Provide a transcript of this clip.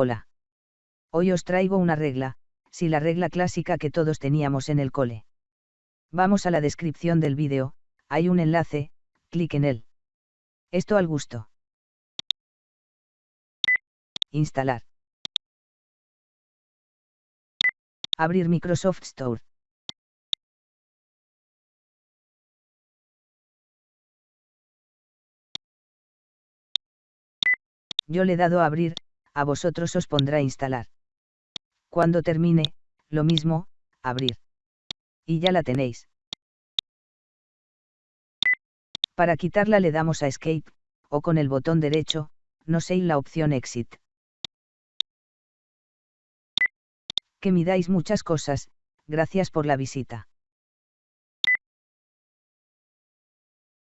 Hola. Hoy os traigo una regla, sí la regla clásica que todos teníamos en el cole. Vamos a la descripción del vídeo, hay un enlace, clic en él. Esto al gusto. Instalar. Abrir Microsoft Store. Yo le he dado a abrir, a vosotros os pondrá instalar. Cuando termine, lo mismo, abrir. Y ya la tenéis. Para quitarla le damos a Escape, o con el botón derecho, no sé la opción Exit. Que midáis muchas cosas, gracias por la visita.